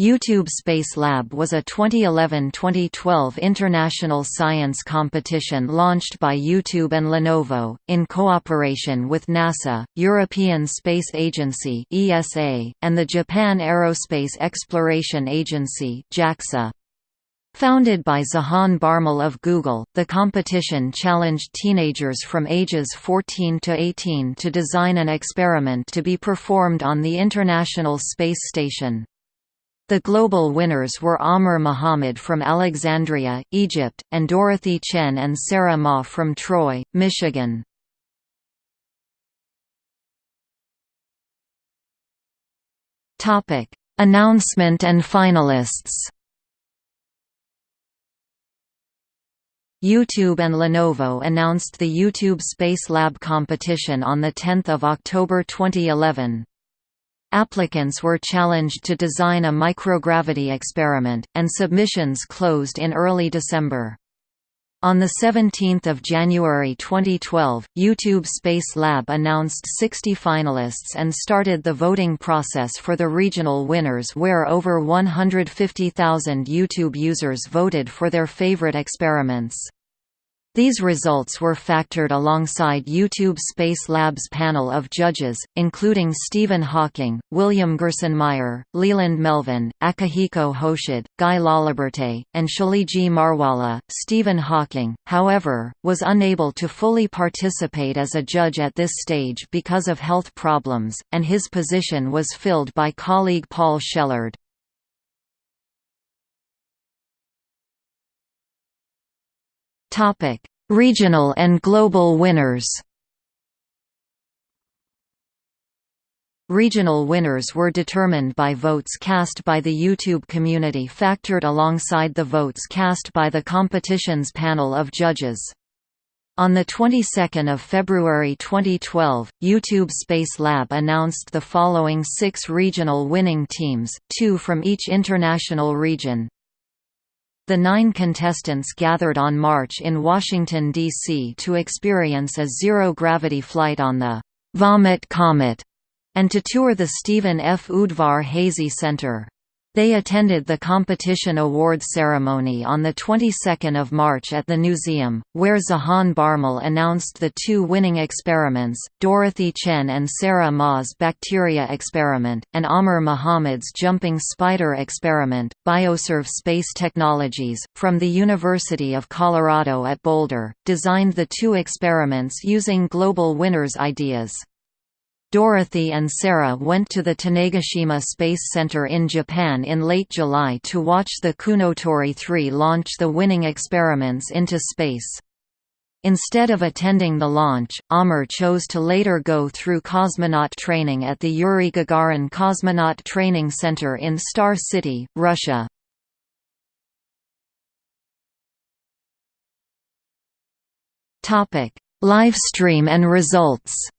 YouTube Space Lab was a 2011–2012 international science competition launched by YouTube and Lenovo, in cooperation with NASA, European Space Agency and the Japan Aerospace Exploration Agency Founded by Zahaan Bharmal of Google, the competition challenged teenagers from ages 14 to 18 to design an experiment to be performed on the International Space Station. The global winners were Amr Muhammad from Alexandria, Egypt, and Dorothy Chen and Sarah Ma from Troy, Michigan. Announcement and finalists YouTube and Lenovo announced the YouTube Space Lab competition on 10 October 2011. Applicants were challenged to design a microgravity experiment, and submissions closed in early December. On 17 January 2012, YouTube Space Lab announced 60 finalists and started the voting process for the regional winners where over 150,000 YouTube users voted for their favorite experiments. These results were factored alongside YouTube Space Lab's panel of judges, including Stephen Hawking, William Gerstenmaier, Leland Melvin, Akihiko Hoshide, Guy Laliberte, and Tshilidzi Marwala. Stephen Hawking, however, was unable to fully participate as a judge at this stage because of health problems, and his position was filled by colleague Paul Shellard. Topic: Regional and global winners. Regional winners were determined by votes cast by the YouTube community factored alongside the votes cast by the competition's panel of judges. On the 22nd of February 2012, YouTube Space Lab announced the following six regional winning teams, two from each international region. The nine contestants gathered on March in Washington, D.C. to experience a zero-gravity flight on the Vomit Comet and to tour the Stephen F. Udvar Hazy Center. They attended the competition awards ceremony on the 22nd of March at the museum, where Zahaan Bharmal announced the two winning experiments, Dorothy Chen and Sarah Ma's bacteria experiment, and Amr Muhammad's jumping spider experiment. Bioserve Space Technologies, from the University of Colorado at Boulder, designed the two experiments using global winners' ideas. Dorothy and Sarah went to the Tanegashima Space Center in Japan in late July to watch the Kounotori 3 launch the winning experiments into space. Instead of attending the launch, Amr chose to later go through cosmonaut training at the Yuri Gagarin Cosmonaut Training Center in Star City, Russia. Livestream and results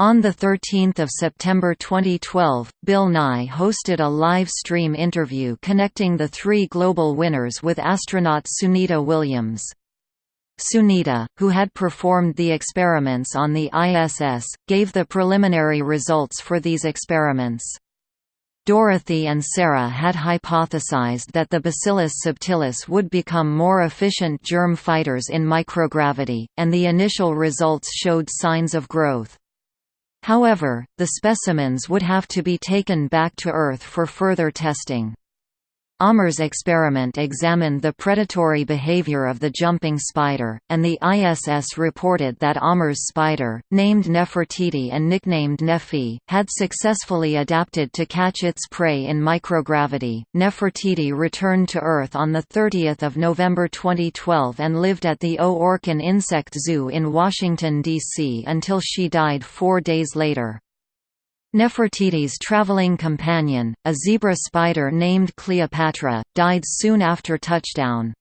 On 13 September 2012, Bill Nye hosted a live stream interview connecting the three global winners with astronaut Sunita Williams. Sunita, who had performed the experiments on the ISS, gave the preliminary results for these experiments. Dorothy and Sarah had hypothesized that the Bacillus subtilis would become more efficient germ fighters in microgravity, and the initial results showed signs of growth. However, the specimens would have to be taken back to Earth for further testing. Amr's experiment examined the predatory behavior of the jumping spider, and the ISS reported that Amr's spider, named Nefertiti and nicknamed Nefi, had successfully adapted to catch its prey in microgravity. Nefertiti returned to Earth on 30 November 2012 and lived at the O. Orkin Insect Zoo in Washington, D.C. until she died four days later. Nefertiti's traveling companion, a zebra spider named Cleopatra, died soon after touchdown.